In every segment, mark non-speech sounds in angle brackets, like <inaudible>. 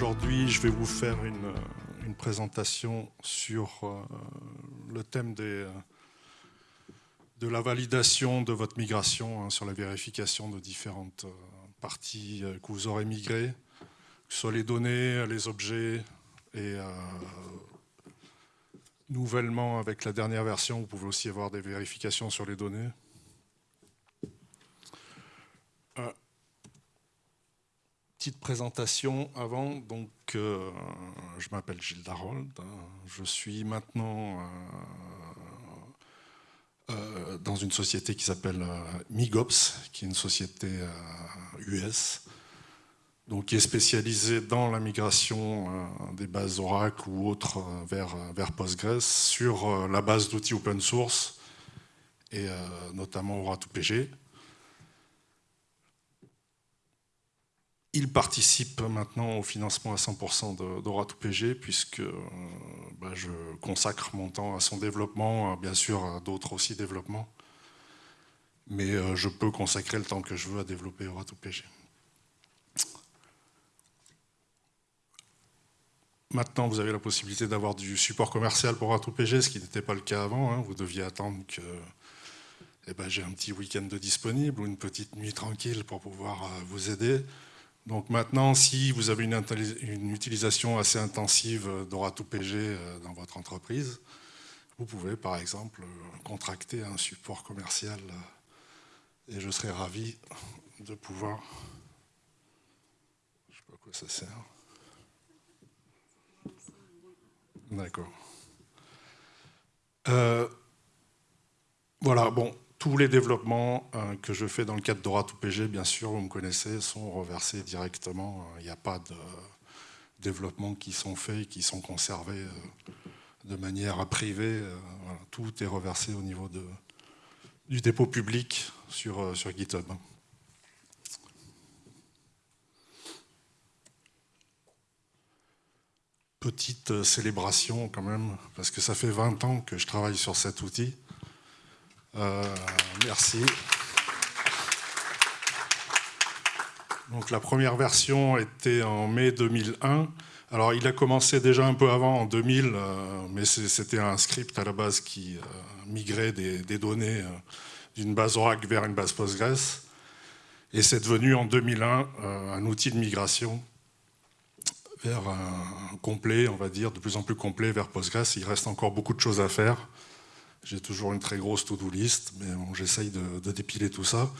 Aujourd'hui, je vais vous faire une, une présentation sur euh, le thème euh, de la validation de votre migration, hein, sur la vérification de différentes euh, parties que vous aurez migrées, que ce soit les données, les objets, et nouvellement, avec la dernière version, vous pouvez aussi avoir des vérifications sur les données. Petite présentation avant. Donc, euh, je m'appelle Gilles Darold. Je suis maintenant euh, euh, dans une société qui s'appelle Migops, qui est une société US, donc qui est spécialisée dans la migration des bases Oracle ou autres vers, vers Postgres sur la base d'outils open source et notamment Ora2PG. Il participe maintenant au financement à 100% d'Ora2PG puisque euh, bah, je consacre mon temps à son développement, bien sûr à d'autres aussi développements, mais euh, je peux consacrer le temps que je veux à développer Ora2PG. Maintenant, vous avez la possibilité d'avoir du support commercial pour Ora2PG, ce qui n'était pas le cas avant. Hein. Vous deviez attendre que eh ben, j'ai un petit week-end de disponible ou une petite nuit tranquille pour pouvoir euh, vous aider. Donc maintenant, si vous avez une, utilisation assez intensive d'Ora2PG euh, dans votre entreprise, vous pouvez par exemple contracter un support commercial euh, et je serai ravi de pouvoir... Je ne sais pas à quoi ça sert. D'accord. Euh, voilà, bon, tous les développements euh, que je fais dans le cadre d'Ora2PG, bien sûr, vous me connaissez, sont reversés directement. Il n'y a pas de développements qui sont faits qui sont conservés euh, de manière privée. Euh, tout est reversé au niveau du dépôt public sur GitHub. Petite célébration quand même, parce que ça fait 20 ans que je travaille sur cet outil. Euh, merci. Donc la première version était en mai 2001. Alors il a commencé déjà un peu avant, en 2000, euh, mais c'était un script à la base qui euh, migrait des, données d'une base Oracle vers une base Postgres. Et c'est devenu en 2001 un outil de migration vers complet, on va dire, de plus en plus complet vers Postgres. Il reste encore beaucoup de choses à faire. J'ai toujours une très grosse to-do list, mais j'essaye de, dépiler tout ça.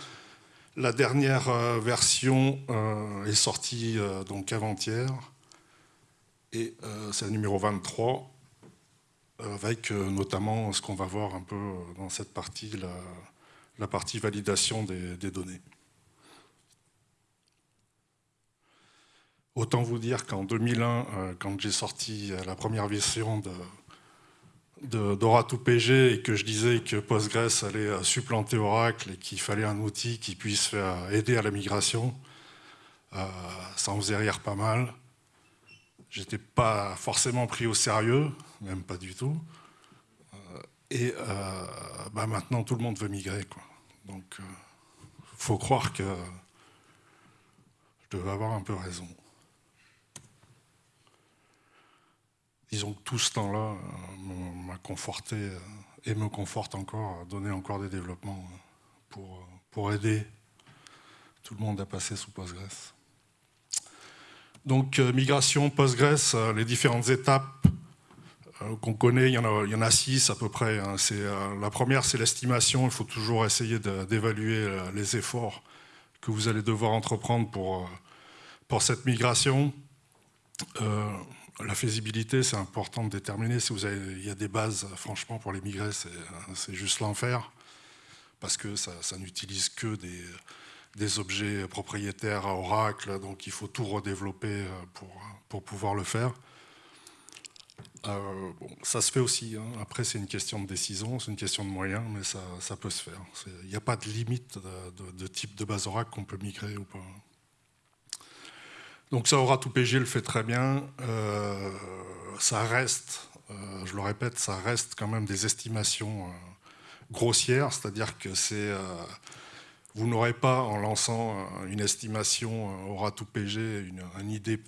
La dernière euh, version euh, est sortie euh, donc avant-hier, et c'est le numéro 23, avec notamment ce qu'on va voir un peu dans cette partie, la, partie validation des données. Autant vous dire qu'en 2001, quand j'ai sorti la première version de, d'Ora2PG et que je disais que Postgres allait euh, supplanter Oracle et qu'il fallait un outil qui puisse aider à la migration, euh, ça en faisait rire pas mal. J'étais pas forcément pris au sérieux, même pas du tout. Euh, et bah maintenant, tout le monde veut migrer. Quoi. Donc, il faut croire que je devais avoir un peu raison. Disons que tout ce temps-là euh, m'a conforté euh, et me conforte encore, à donner encore des développements euh, pour, pour aider tout le monde à passer sous Postgres. Donc migration, Postgres, les différentes étapes qu'on connaît, il y, en a, six à peu près. Hein. la première, c'est l'estimation. Il faut toujours essayer d'évaluer les efforts que vous allez devoir entreprendre pour, pour cette migration la faisabilité, c'est important de déterminer. Si vous avez, il y a des bases, franchement, pour les migrer, c'est juste l'enfer, parce que ça, n'utilise que des, objets propriétaires à Oracle, donc il faut tout redévelopper euh, pour, pouvoir le faire. Euh, ça se fait aussi. Hein. Après, c'est une question de décision, c'est une question de moyens, mais ça, peut se faire. Il n'y a pas de limite de, de type de base Oracle qu'on peut migrer ou pas. Donc ça, aura tout PG le fait très bien. Euh, ça reste, euh, je le répète, ça reste quand même des estimations euh, grossières, c'est-à-dire que c'est, vous n'aurez pas en lançant une estimation aura tout PG une, idée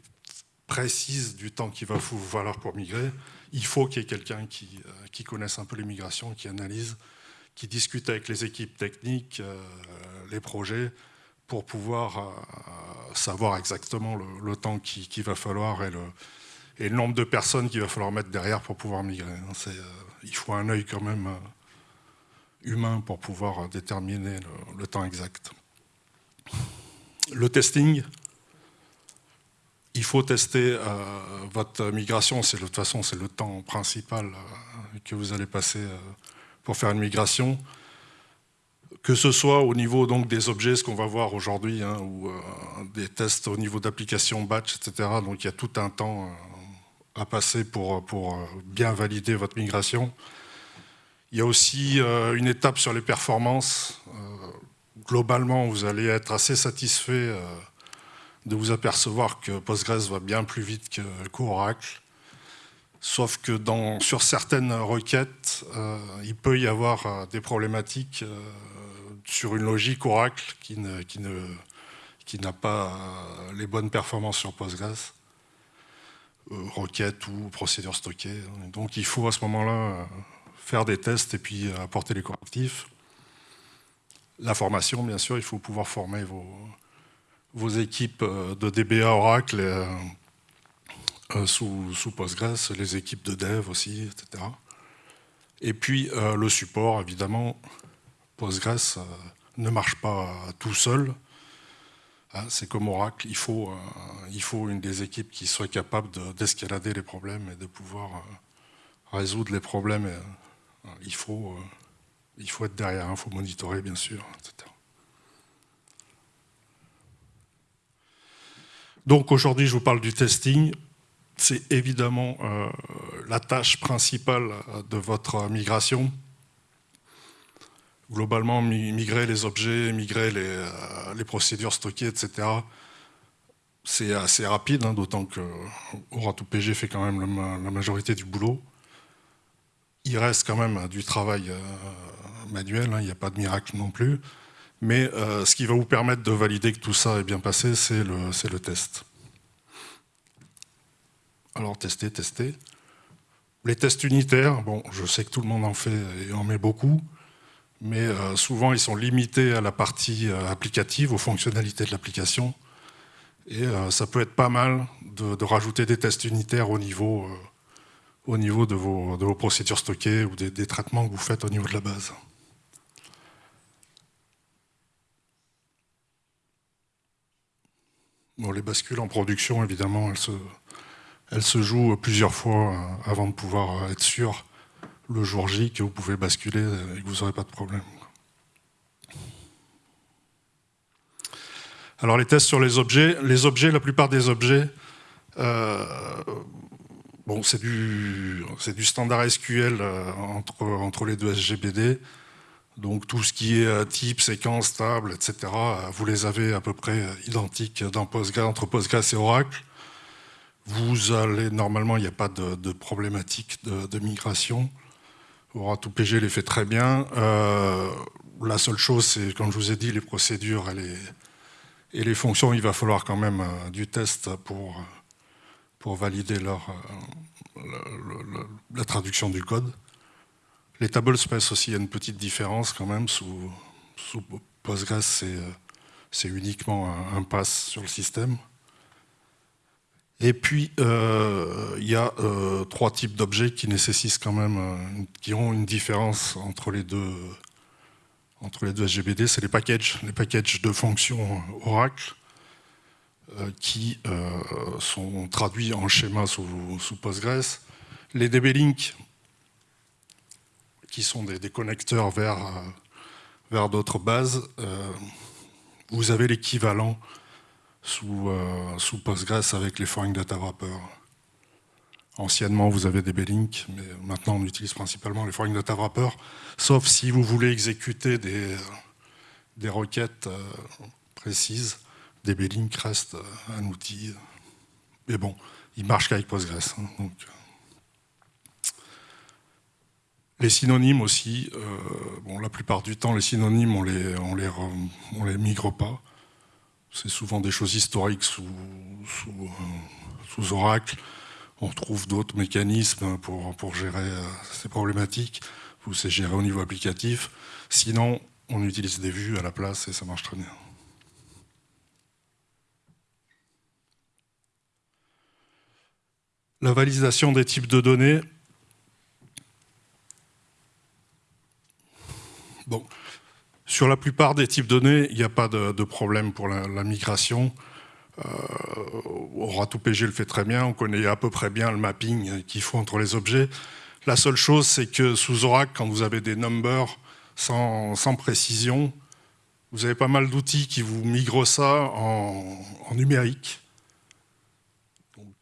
précise du temps qu'il va vous falloir pour migrer, il faut qu'il y ait quelqu'un qui, qui, connaisse un peu les migrations, qui analyse, qui discute avec les équipes techniques, les projets, pour pouvoir savoir exactement le, temps qu'il va falloir et le, nombre de personnes qu'il va falloir mettre derrière pour pouvoir migrer. Euh, il faut un œil quand même euh, humain pour pouvoir déterminer le, temps exact. Le testing, il faut tester euh, votre migration, de toute façon c'est le temps principal que vous allez passer pour faire une migration. Que ce soit au niveau donc, des objets, ce qu'on va voir aujourd'hui, hein, ou des tests au niveau d'application batch, etc. Donc il y a tout un temps à passer pour, pour bien valider votre migration. Il y a aussi euh, une étape sur les performances. Euh, globalement, vous allez être assez satisfait euh, de vous apercevoir que Postgres va bien plus vite qu'Oracle. Sauf que sur certaines requêtes, il peut y avoir des problématiques sur une logique Oracle qui n'a pas les bonnes performances sur Postgres. Euh, requêtes ou procédures stockées. Donc il faut à ce moment-là euh, faire des tests et puis euh, apporter les correctifs. La formation, bien sûr, il faut pouvoir former vos, vos équipes de DBA Oracle sous, sous, Postgres, les équipes de dev aussi, etc. Et puis le support, évidemment, Postgres ne marche pas tout seul. Hein, c'est comme Oracle, il faut, euh, il faut une des équipes qui soit capable d'escalader les problèmes et de pouvoir euh, résoudre les problèmes. Euh, il, faut, il faut être derrière, il faut monitorer bien sûr, etc. Donc aujourd'hui, je vous parle du testing. C'est évidemment la tâche principale de votre migration globalement, migrer les objets, migrer les, euh, procédures stockées, etc., c'est assez rapide, hein, d'autant que Aura2PG fait quand même la majorité du boulot. Il reste quand même du travail euh, manuel, hein, il n'y a pas de miracle non plus. Mais euh, ce qui va vous permettre de valider que tout ça est bien passé, c'est le, le test. Alors, tester, tester. Les tests unitaires, bon, je sais que tout le monde en fait et en met beaucoup mais euh, souvent ils sont limités à la partie euh, applicative, aux fonctionnalités de l'application. Et euh, ça peut être pas mal de, rajouter des tests unitaires au niveau, au niveau de, vos, de, vos, procédures stockées ou des, traitements que vous faites au niveau de la base. Bon, les bascules en production, évidemment, elles se, elles se jouent plusieurs fois avant de pouvoir être sûr le jour J que vous pouvez basculer et que vous n'aurez pas de problème. Alors les tests sur les objets, les objets, la plupart des objets, euh, c'est du, standard SQL euh, entre, les deux SGBD, donc tout ce qui est euh, type, séquence, table, etc., vous les avez à peu près identiques entre Postgres et Oracle. Vous allez, normalement, il n'y a pas de, problématique de, migration. Tout PG les fait très bien. Euh, la seule chose, c'est, comme je vous ai dit, les procédures et les, fonctions, il va falloir quand même euh, du test pour, pour valider leur, euh, la traduction du code. Les tablespace aussi, il y a une petite différence quand même. Sous Postgres, c'est uniquement un pass sur le système. Et puis, euh, il y a euh, trois types d'objets qui nécessitent quand même, euh, qui ont une différence entre les deux, entre les deux SGBD. C'est les packages, les packages de fonctions Oracle qui sont traduits en schéma sous, Postgres. Les DB-Link, qui sont des, des connecteurs vers, vers d'autres bases. vous avez l'équivalent sous, euh, sous Postgres avec les foreign data wrappers. Anciennement, vous avez des B-Link, mais maintenant, on utilise principalement les foreign data wrappers, sauf si vous voulez exécuter des, requêtes euh, précises. Des B-Link reste euh, un outil. Mais bon, il marche qu'avec Postgres. Hein, donc. Les synonymes aussi, bon, la plupart du temps, les synonymes, on les, on les, on les migre pas c'est souvent des choses historiques sous, sous, Oracle. On trouve d'autres mécanismes pour, gérer ces problématiques, ou c'est géré au niveau applicatif. Sinon, on utilise des vues à la place et ça marche très bien. La validation des types de données. Bon, sur la plupart des types de données, il n'y a pas de, problème pour la, migration. Euh, ORA2PG le fait très bien, on connaît à peu près bien le mapping qu'il faut entre les objets. La seule chose, c'est que sous Oracle, quand vous avez des numbers sans, précision, vous avez pas mal d'outils qui vous migrent ça en, en numérique,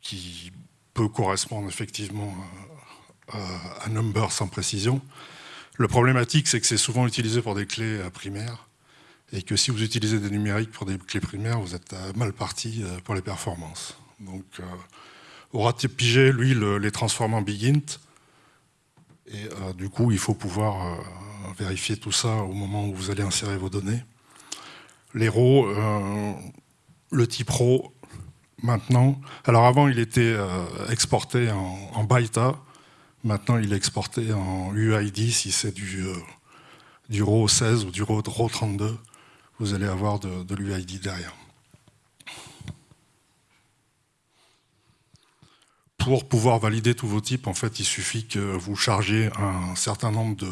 qui peut correspondre effectivement à, un number sans précision. Le problématique, c'est que c'est souvent utilisé pour des clés euh, primaires, et que si vous utilisez des numériques pour des clés primaires, vous êtes euh, mal parti euh, pour les performances. Donc, aura pigé, lui, les transforme en bigint, et du coup, il faut pouvoir vérifier tout ça au moment où vous allez insérer vos données. Les RAW, le type RAW, maintenant. Alors avant, il était euh, exporté en, en. Maintenant, il est exporté en UID si c'est du, euh, du RAW 16 ou du RAW 32. Vous allez avoir de, l'UID derrière. Pour pouvoir valider tous vos types, en fait, il suffit que vous chargiez un certain nombre de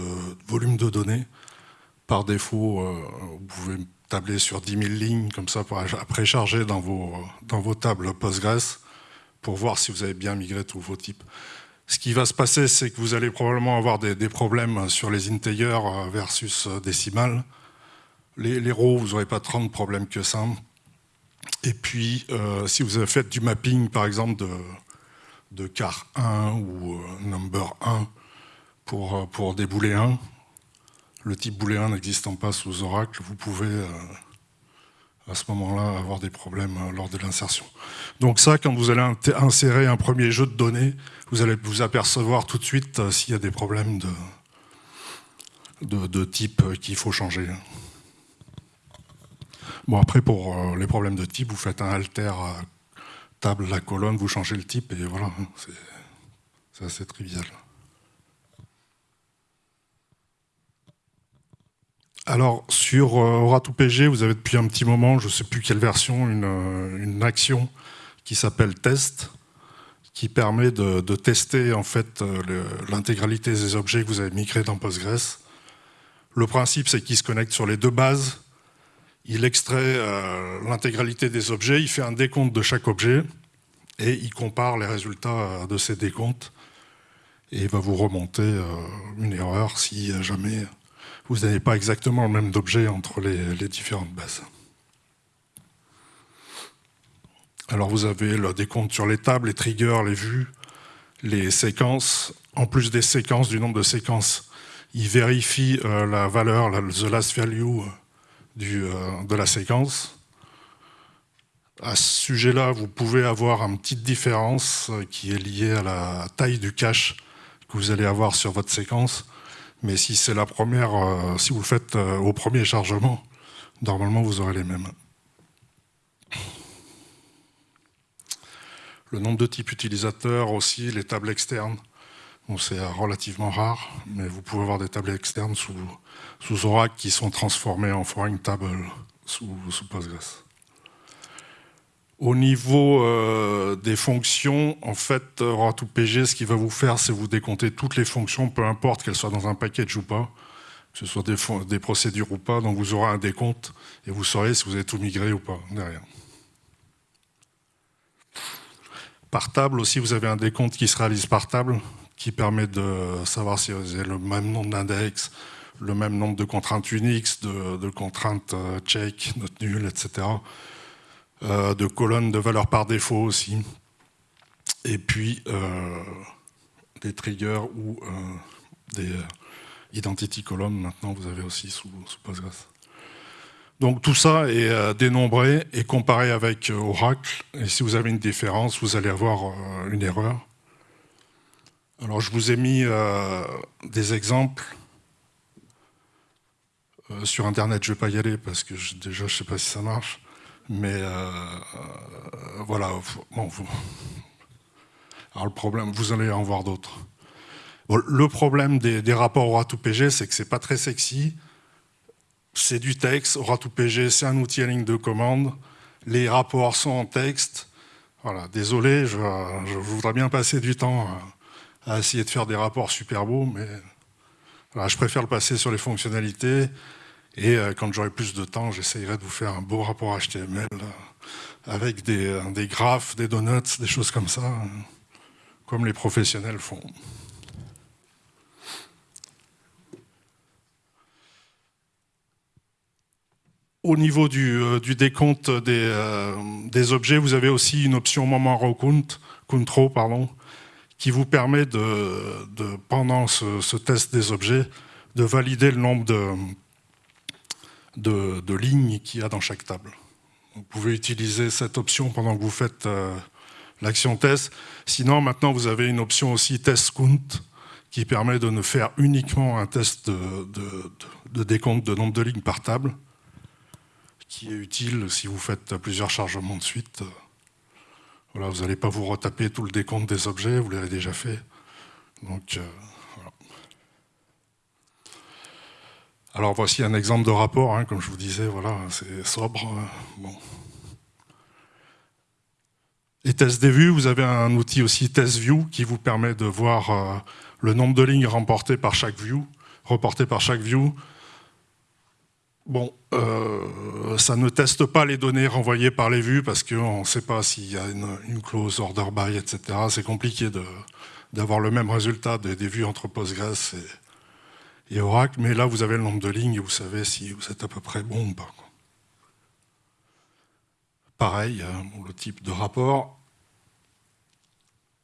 volumes de données. Par défaut, euh, vous pouvez tabler sur 10 000 lignes, comme ça, pour après charger dans vos, dans vos tables Postgres, pour voir si vous avez bien migré tous vos types. Ce qui va se passer, c'est que vous allez probablement avoir des, problèmes sur les integers versus décimales. Les, rows, vous n'aurez pas tant de problèmes que ça. Et puis, euh, si vous avez fait du mapping, par exemple, de, car 1 ou euh, number 1 pour, euh, des boulets 1, le type booléen n'existant pas sous Oracle, vous pouvez euh, à ce moment-là avoir des problèmes euh, lors de l'insertion. Donc ça, quand vous allez insérer un premier jeu de données, vous allez vous apercevoir tout de suite euh, s'il y a des problèmes de, de, type qu'il faut changer. Bon, après, pour les problèmes de type, vous faites un alter table, la colonne, vous changez le type, et voilà, c'est assez trivial. Alors, sur euh, Aura2PG, vous avez depuis un petit moment, je ne sais plus quelle version, une, euh, action qui s'appelle test, qui permet de, tester en fait euh, l'intégralité des objets que vous avez migrés dans Postgres. Le principe, c'est qu'il se connecte sur les deux bases, il extrait l'intégralité des objets, il fait un décompte de chaque objet, et il compare les résultats de ces décomptes, et il va vous remonter une erreur si jamais vous n'avez pas exactement le même objet entre les, différentes bases. Alors vous avez le décompte sur les tables, les triggers, les vues, les séquences. En plus des séquences, du nombre de séquences, il vérifie euh, la valeur, la, the last value euh, euh, de la séquence. À ce sujet-là, vous pouvez avoir une petite différence qui est liée à la taille du cache que vous allez avoir sur votre séquence. Mais si c'est la première, euh, si vous le faites euh, au premier chargement, normalement vous aurez les mêmes. Le nombre de types utilisateurs aussi, les tables externes. c'est relativement rare, mais vous pouvez avoir des tables externes sous, sous Oracle qui sont transformées en foreign tables sous, sous Postgres. Au niveau euh, des fonctions, en fait, Ora2PG, ce qu'il va vous faire, c'est vous décompter toutes les fonctions, peu importe qu'elles soient dans un package ou pas, que ce soit des, procédures ou pas, donc vous aurez un décompte et vous saurez si vous avez tout migré ou pas derrière. Par table aussi, vous avez un décompte qui se réalise par table, qui permet de savoir si vous avez le même nombre d'index, le même nombre de contraintes Unix, de, de contraintes euh, check, note nulle, etc. Euh, de colonnes de valeur par défaut aussi, et puis euh, des triggers ou euh, des identity columns, maintenant vous avez aussi sous, Postgres. Donc tout ça est dénombré et comparé avec Oracle, et si vous avez une différence, vous allez avoir une erreur. Alors je vous ai mis des exemples. sur Internet, je ne vais pas y aller parce que déjà je ne sais pas si ça marche. Mais voilà, bon, alors le problème, vous allez en voir d'autres. le problème des, rapports ORA2PG, c'est que c'est pas très sexy. C'est du texte. ORA2PG, c'est un outil à ligne de commande. Les rapports sont en texte. Voilà, désolé, je, voudrais bien passer du temps à, essayer de faire des rapports super beaux, mais je préfère le passer sur les fonctionnalités. Et euh, quand j'aurai plus de temps, j'essayerai de vous faire un beau rapport HTML euh, avec des, des graphes, des donuts, des choses comme ça comme les professionnels font. Au niveau du, euh, décompte euh, des, objets, vous avez aussi une option moment count, pardon, qui vous permet de, pendant ce, test des objets, de valider le nombre de, lignes qu'il y a dans chaque table. Vous pouvez utiliser cette option pendant que vous faites euh, l'action test. Sinon, maintenant, vous avez une option aussi test count qui permet de ne faire uniquement un test de, décompte de nombre de lignes par table, qui est utile si vous faites plusieurs chargements de suite. Vous n'allez pas vous retaper tout le décompte des objets, vous l'avez déjà fait. Donc, euh, Alors voici un exemple de rapport, hein, comme je vous disais, voilà, c'est sobre. Hein. Bon. Des vues, vous avez un outil aussi test view qui vous permet de voir euh, le nombre de lignes remportées par chaque view, reportées par chaque view. Bon, euh, ça ne teste pas les données renvoyées par les vues parce qu'on ne sait pas s'il y a une, clause order by, etc. C'est compliqué d'avoir le même résultat des, vues entre Postgres et, et, Oracle, mais là vous avez le nombre de lignes et vous savez si vous êtes à peu près bon ou pas. Pareil, hein, le type de rapport.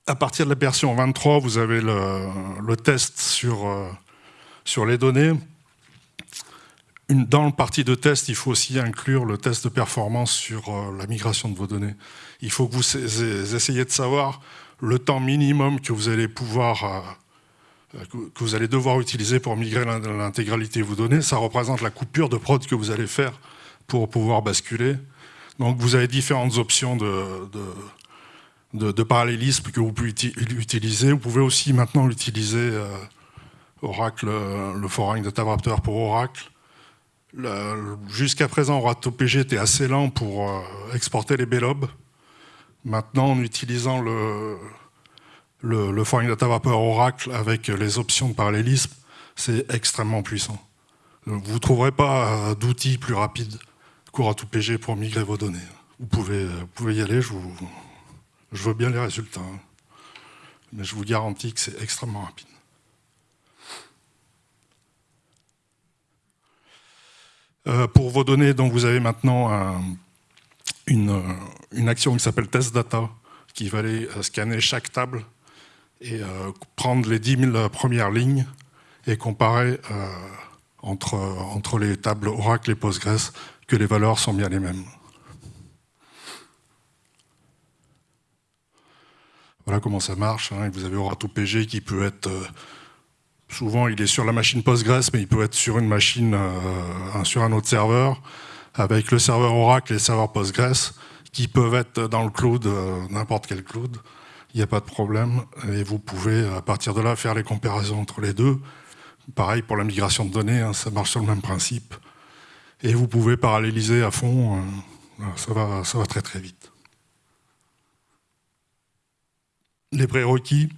À partir de la version 23, vous avez le, test sur, euh, sur les données. dans le partie de test, il faut aussi inclure le test de performance sur euh, la migration de vos données. Il faut que vous essayiez de savoir le temps minimum que vous allez pouvoir euh, que vous allez devoir utiliser pour migrer l'intégralité de vos données. Ça représente la coupure de prod que vous allez faire pour pouvoir basculer. Donc vous avez différentes options de, de, parallélisme que vous pouvez utiliser. Vous pouvez aussi maintenant utiliser euh, Oracle, euh, le foreign data wrapper pour Oracle. Jusqu'à présent, OratoPG était assez lent pour euh, exporter les blobs. Maintenant, en utilisant le, le, foreign data wrapper Oracle avec les options de parallélisme, c'est extrêmement puissant. Vous ne trouverez pas d'outils plus rapides cours tout PG pour migrer vos données. Vous pouvez, pouvez y aller, je, veux bien les résultats. Hein. Mais je vous garantis que c'est extrêmement rapide. Euh, pour vos données, vous avez maintenant une, action qui s'appelle test data, qui va aller euh, scanner chaque table et euh, prendre les 10 000 premières lignes et comparer entre, entre les tables Oracle et Postgres que les valeurs sont bien les mêmes. Voilà comment ça marche. Hein. Vous avez ORATO-PG qui peut être... Euh, souvent, il est sur la machine Postgres, mais il peut être sur une machine, euh, sur un autre serveur, avec le serveur Oracle et le serveur Postgres, qui peuvent être dans le cloud, euh, n'importe quel cloud. Il n'y a pas de problème. Et vous pouvez, à partir de là, faire les comparaisons entre les deux. Pareil pour la migration de données, hein, ça marche sur le même principe et vous pouvez paralléliser à fond, euh, ça, va, ça va très très vite. Les prérequis,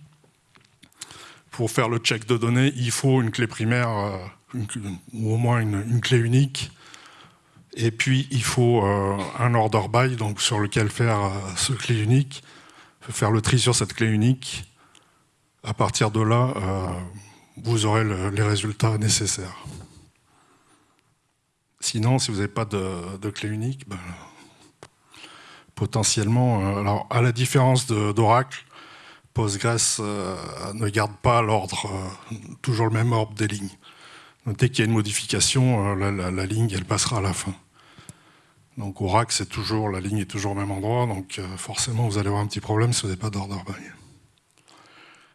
pour faire le check de données, il faut une clé primaire, euh, ou au moins une, clé unique, et puis il faut euh, un order by, donc sur lequel faire ce clé unique, faire le tri sur cette clé unique. À partir de là, vous aurez les résultats nécessaires. Sinon, si vous n'avez pas de, clé unique, ben, potentiellement, euh, alors à la différence d'Oracle, Postgres euh, ne garde pas l'ordre, euh, toujours le même ordre des lignes. Dès qu'il y a une modification, la, ligne, elle passera à la fin. Donc Oracle, c'est toujours, la ligne est toujours au même endroit, donc forcément, vous allez avoir un petit problème si vous n'avez pas d'ordre by.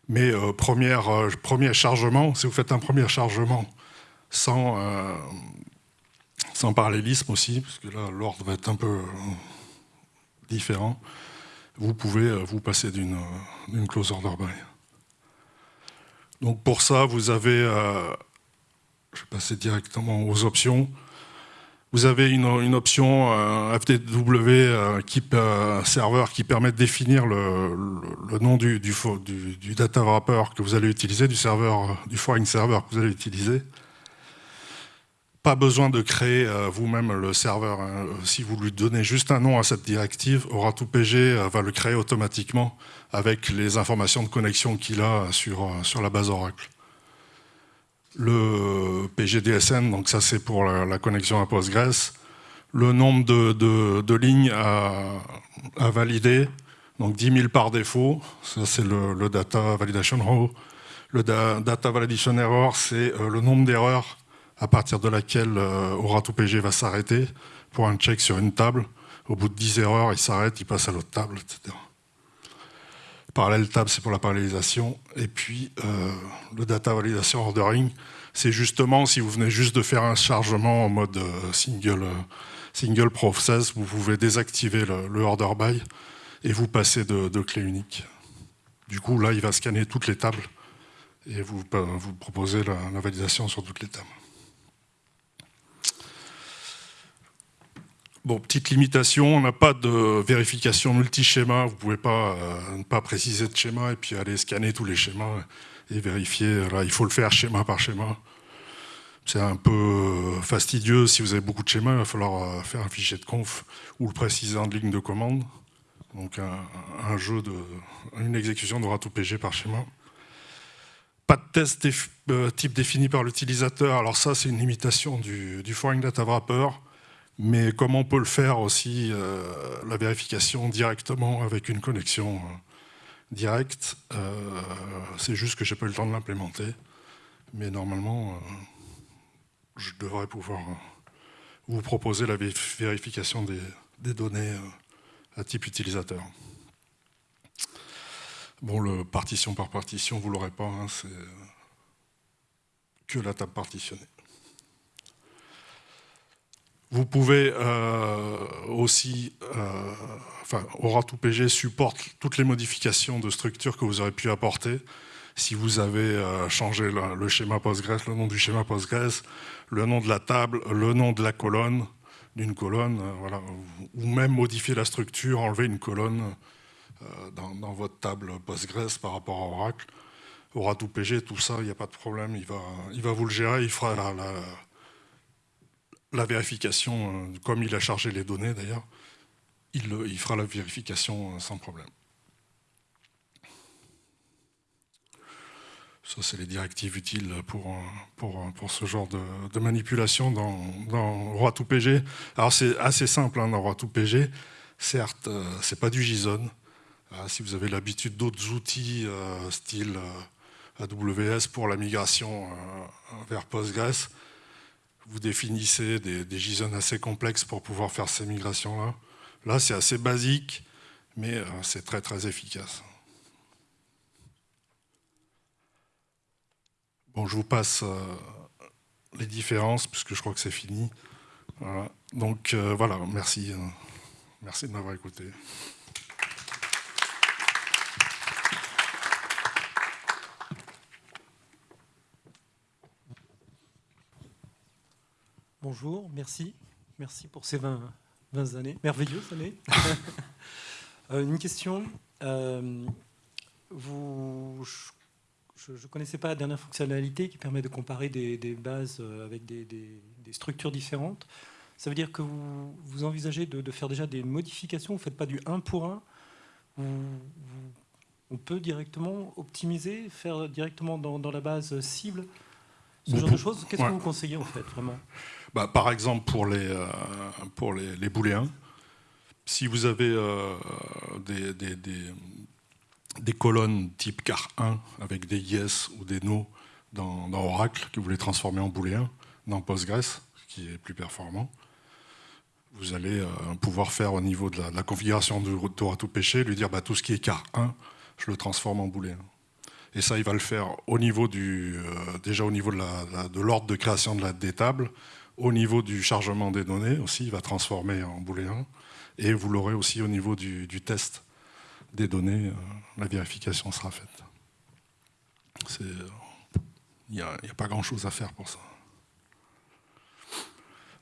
Mais premier chargement, si vous faites un premier chargement sans, parallélisme aussi, parce que là, l'ordre va être un peu euh, différent, vous pouvez euh, vous passer d'une close order by. Donc pour ça, vous avez, je vais passer directement aux options. Vous avez une, option euh, FTW qui, serveur qui permet de définir le, nom du, data wrapper que vous allez utiliser, du serveur, du foreign server que vous allez utiliser. Pas besoin de créer euh, vous-même le serveur. Hein. Si vous lui donnez juste un nom à cette directive, Aura2PG euh, va le créer automatiquement avec les informations de connexion qu'il a sur, euh, sur la base Oracle. Le PGDSN, donc ça c'est pour la, connexion à Postgres. Le nombre de, lignes à, valider, donc 10 000 par défaut, ça c'est le, Data Validation Row. Le Data Validation Error, c'est le nombre d'erreurs à partir de laquelle euh, Aura2PG va s'arrêter pour un check sur une table. Au bout de 10 erreurs, il s'arrête, il passe à l'autre table, etc. Parallèle table, c'est pour la parallélisation. Et puis, euh, le data validation ordering, c'est justement si vous venez juste de faire un chargement en mode euh, single, single process, vous pouvez désactiver le, order by et vous passez de, clé unique. Du coup, là, il va scanner toutes les tables et vous, vous proposez la validation sur toutes les tables. Bon, petite limitation, on n'a pas de vérification multi-schéma, vous ne pouvez pas euh, ne pas préciser de schéma et puis aller scanner tous les schémas et vérifier. Il faut le faire schéma par schéma. C'est un peu fastidieux, si vous avez beaucoup de schémas, il va falloir euh, faire un fichier de conf ou le préciser en ligne de commande. Donc un, jeu de, une exécution d'aura tout PG par schéma. Pas de test euh, type défini par l'utilisateur, alors ça c'est une limitation du, du Foreign Data Wrapper. Mais comment on peut le faire aussi, euh, la vérification directement avec une connexion euh, directe, euh, c'est juste que je n'ai pas eu le temps de l'implémenter. Mais normalement, je devrais pouvoir vous proposer la vérification des, données à type utilisateur. Bon, le partition par partition, vous ne l'aurez pas, hein, c'est que la table partitionnée. Vous pouvez euh, aussi, euh, enfin, Aura2PG supporte toutes les modifications de structure que vous aurez pu apporter. Si vous avez euh, changé le, schéma Postgres, le nom du schéma Postgres, le nom de la table, le nom de la colonne, d'une colonne, voilà, ou même modifier la structure, enlever une colonne dans, votre table Postgres par rapport à Oracle. Aura2PG, tout ça, il n'y a pas de problème, il va, il va vous le gérer, il fera la vérification, euh, comme il a chargé les données d'ailleurs, il, fera la vérification euh, sans problème. Ça, c'est les directives utiles pour, pour ce genre de, manipulation dans, dans ROA2PG. Alors, c'est assez simple hein, dans ROA2PG. Certes, euh, c'est pas du JSON. si vous avez l'habitude d'autres outils, style AWS pour la migration vers Postgres, vous définissez des, JSON assez complexes pour pouvoir faire ces migrations-là. Là, c'est assez basique, mais euh, c'est très très efficace. Bon, je vous passe euh, les différences, puisque je crois que c'est fini. Donc euh, voilà, merci. merci de m'avoir écouté. Bonjour, merci. Merci pour ces 20, 20 années, merveilleuses années. <laughs> Euh, une question. Euh, vous, je ne connaissais pas la dernière fonctionnalité qui permet de comparer des, bases euh, avec des, structures différentes. Ça veut dire que vous, vous envisagez de, faire déjà des modifications, vous ne faites pas du 1 pour 1. on peut directement optimiser, faire directement dans, dans la base cible ce genre de choses. Qu'est-ce que vous conseillez en fait, vraiment? Bah, Par exemple, pour les, euh, pour les, les, booléens, si vous avez euh, des, des, des, colonnes type car 1 avec des yes ou des no dans, dans, Oracle que vous voulez transformer en booléen dans Postgres, qui est plus performant, vous allez euh, pouvoir faire au niveau de la, configuration de Torah tout péché, lui dire bah, tout ce qui est car 1, je le transforme en booléen. Et ça, il va le faire au niveau du, déjà au niveau de l'ordre de, création de la, des tables, au niveau du chargement des données aussi, il va transformer en booléen, et vous l'aurez aussi au niveau du, test des données, euh, la vérification sera faite. Il n'y a, pas grand-chose à faire pour ça.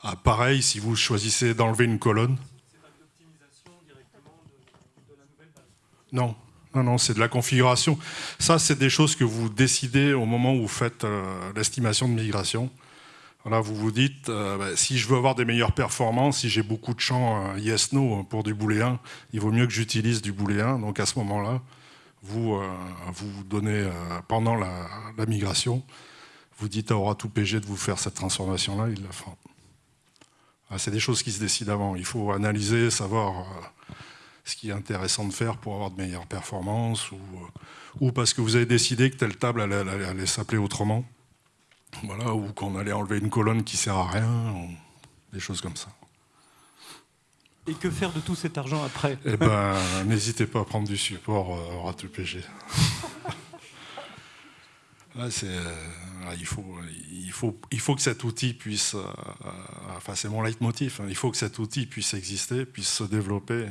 Ah, pareil, si vous choisissez d'enlever une colonne. Non, non, non, c'est de la configuration. Ça, c'est des choses que vous décidez au moment où vous faites euh, l'estimation de migration. Voilà, vous vous dites, euh, bah, si je veux avoir des meilleures performances, si j'ai beaucoup de champs euh, yes-no pour du booléen, il vaut mieux que j'utilise du booléen. Donc à ce moment-là, vous vous donnez, pendant la, migration, vous dites à Oratou PG de vous faire cette transformation-là, il la fera. Ah, c'est des choses qui se décident avant. Il faut analyser, savoir ce qui est intéressant de faire pour avoir de meilleures performances, ou, euh, ou parce que vous avez décidé que telle table allait, s'appeler autrement, voilà, ou qu'on allait enlever une colonne qui sert à rien, des choses comme ça. Et que faire de tout cet argent après? Eh ben, <laughs> n'hésitez pas à prendre du support euh, RATPG. Là, <laughs> c'est, euh, il, faut, il, faut, il faut que cet outil puisse, enfin c'est mon leitmotiv, hein, il faut que cet outil puisse exister, puisse se développer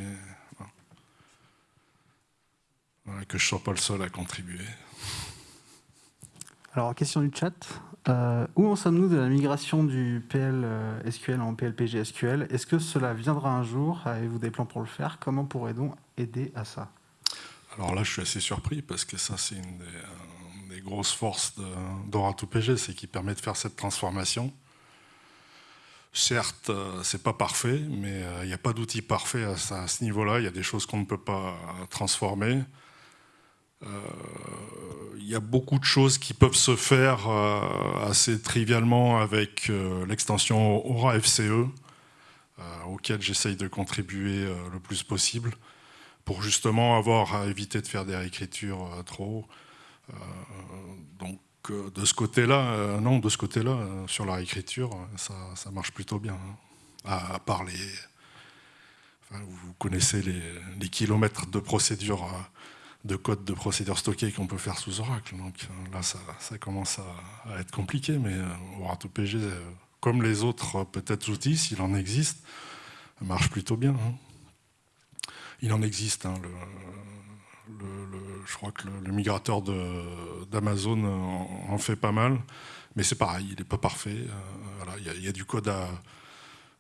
que je ne sois pas le seul à contribuer. Alors, question du chat. Euh, où en sommes-nous de la migration du PL euh, SQL en PLPG SQL Est-ce que cela viendra un jour? Avez-vous des plans pour le faire? Comment pourrait-on aider à ça? Alors là, je suis assez surpris parce que ça, c'est une des, grosses forces d'Ora2PG, c'est qu'il permet de faire cette transformation. Certes, euh, c'est pas parfait, mais il n'y a pas d'outil parfait à, à ce niveau-là. Il y a des choses qu'on ne peut pas transformer. Il euh, y a beaucoup de choses qui peuvent se faire euh, assez trivialement avec euh, l'extension Aura FCE, auquel j'essaye de contribuer le plus possible, pour justement avoir à éviter de faire des réécritures trop. donc de ce côté-là, non, de ce côté-là, sur la réécriture, ça, marche plutôt bien. Hein. À, part les... vous connaissez les, les, kilomètres de procédures de code de procédure stockée qu'on peut faire sous Oracle. Donc euh, là, ça, commence à, être compliqué, mais euh, Oracle PG, euh, comme les autres peut-être outils, s'il en existe, marche plutôt bien. Hein. Il en existe, hein, je crois que le, migrateur d'Amazon en, fait pas mal, mais c'est pareil, il n'est pas parfait. il y, a du code à,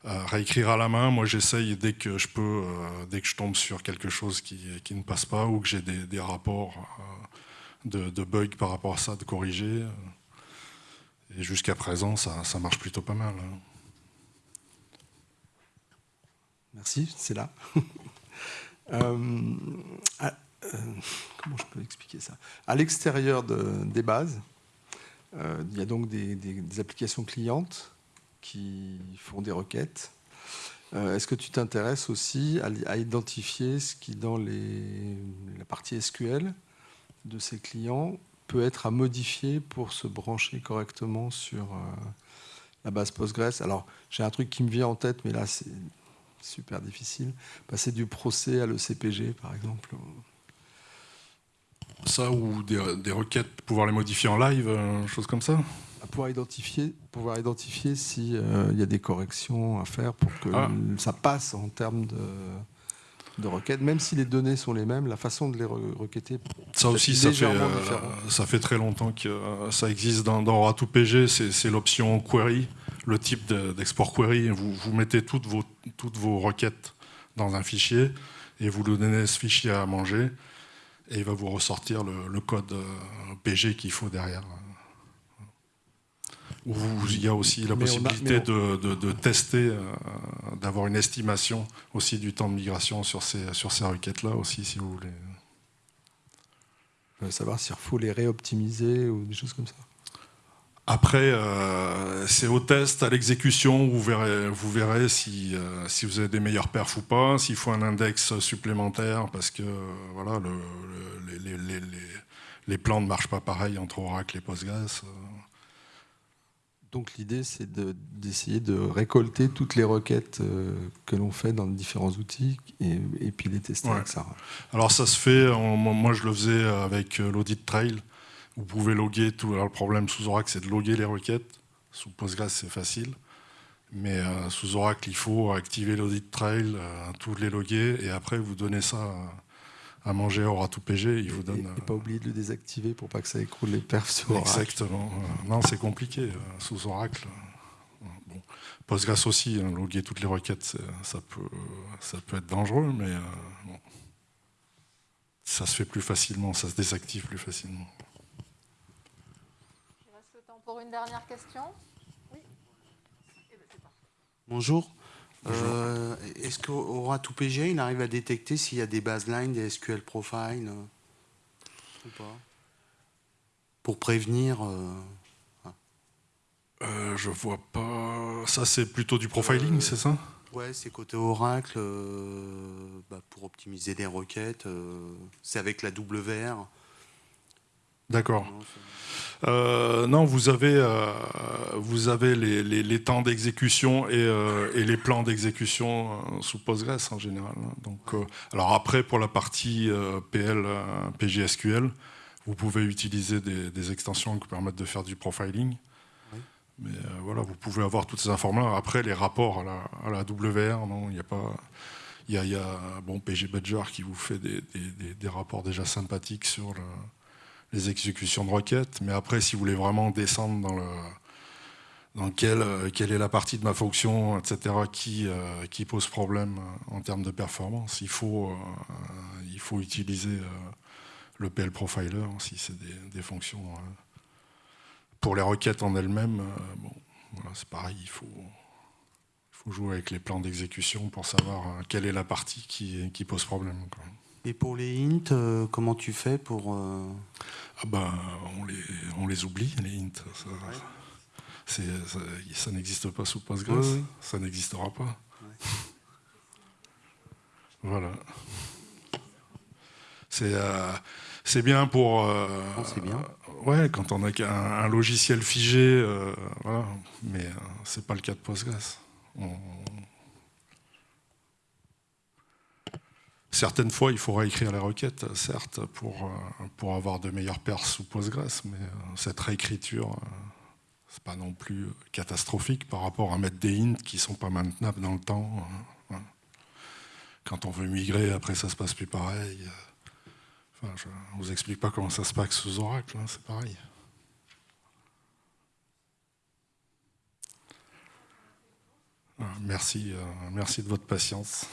réécrire à la main. Moi, j'essaye dès que je peux, euh, dès que je tombe sur quelque chose qui, ne passe pas ou que j'ai des, rapports euh, de, bugs par rapport à ça, de corriger. Et jusqu'à présent, ça, marche plutôt pas mal. Hein. Merci, c'est là. <laughs> Euh, comment je peux expliquer ça? À l'extérieur des bases, il y a donc des applications clientes qui font des requêtes. Euh, est-ce que tu t'intéresses aussi à, identifier ce qui, dans les, la partie SQL de ces clients, peut être à modifier pour se brancher correctement sur euh, la base Postgres? Alors, j'ai un truc qui me vient en tête, mais là, c'est super difficile. Passer du procès à l'ECPG, par exemple. Ça, ou des, des requêtes, pouvoir les modifier en live, euh, chose comme ça? À pouvoir identifier, pouvoir identifier s'il euh, y a des corrections à faire pour que ah. ça passe en termes de, de requêtes, même si les données sont les mêmes, la façon de les requêter. Ça aussi, ça fait, euh, ça fait très longtemps que euh, ça existe dans, dans pg c'est l'option query, le type d'export query. Vous, vous mettez toutes vos, toutes vos requêtes dans un fichier et vous lui donnez ce fichier à manger et il va vous ressortir le, le code PG qu'il faut derrière il y a aussi la possibilité de, tester, euh, d'avoir une estimation aussi du temps de migration sur ces, sur ces requêtes-là aussi, si vous voulez. Je veux savoir s'il faut les réoptimiser ou des choses comme ça. Après, euh, c'est au test, à l'exécution, vous verrez, vous verrez si, euh, si vous avez des meilleurs perfs ou pas, s'il faut un index supplémentaire, parce que voilà, les, les, les, plans ne marchent pas pareil entre Oracle et Postgres. Donc l'idée, c'est d'essayer de, récolter toutes les requêtes euh, que l'on fait dans différents outils et, puis les tester avec ça. Alors ça se fait, moi je le faisais avec euh, l'audit trail. Vous pouvez loguer tout. Alors le problème sous Oracle, c'est de loguer les requêtes. Sous Postgres, c'est facile. Mais euh, sous Oracle, il faut activer l'audit trail, euh, tous les loguer, et après vous donnez ça à manger à Oratou-PG. Il vous donne. Et, pas oublier de le désactiver pour pas que ça écroule les perfs sur Oracle. Exactement. non, c'est compliqué sous Oracle. Bon. Postgres aussi, hein, loguer toutes les requêtes, ça peut, ça peut être dangereux, mais bon. ça se fait plus facilement, ça se désactive plus facilement. Il reste le temps pour une dernière question. Oui. Bonjour. Euh, Est-ce qu'Aura tout PG, il arrive à détecter s'il y a des baselines, des SQL profiles euh, ou pas? Pour prévenir. Euh, euh, je vois pas. Ça, c'est plutôt du profiling, c'est ça? Ouais, c'est côté Oracle bah, pour optimiser des requêtes. c'est avec la WR. D'accord. Euh, non, vous avez, euh, vous avez les, les, les temps d'exécution et, euh, et, les plans d'exécution sous Postgres en général. Hein. Donc, alors après, pour la partie PL, PGSQL, vous pouvez utiliser des, des, extensions qui permettent de faire du profiling. Oui. Mais voilà, vous pouvez avoir toutes ces informations. Après, les rapports à la, à la WR, non, il n'y a pas. Il y a, y a, bon, PG Badger qui vous fait des, des, des rapports déjà sympathiques sur le, les exécutions de requêtes. Mais après, si vous voulez vraiment descendre dans le dans quelle, quelle est la partie de ma fonction, etc., qui, euh, qui pose problème en termes de performance, il faut, euh, il faut utiliser euh, le PL Profiler si c'est des, des, fonctions. Pour les requêtes en elles-mêmes, bon, voilà, c'est pareil, il faut, il faut jouer avec les plans d'exécution pour savoir quelle est la partie qui, qui pose problème. Et pour les hints, euh, comment tu fais pour... Euh... Ah ben, on les, on les oublie, les hints. Ça, ouais. ça, ça n'existe pas sous Postgres, ça n'existera pas. Voilà. C'est euh, bien pour... Euh, oh, c'est bien. ouais, quand on a un, un logiciel figé, voilà. mais c'est pas le cas de Postgres. On, Certaines fois, il faudra écrire les requêtes, certes, pour, euh, avoir de meilleures pertes sous Postgres, mais euh, cette réécriture, euh, c'est pas non plus catastrophique par rapport à mettre des hints qui sont pas maintenables dans le temps. Quand on veut migrer, après ça se passe plus pareil. Je ne vous explique pas comment ça se passe sous Oracle, hein, c'est pareil. Merci, merci de votre patience.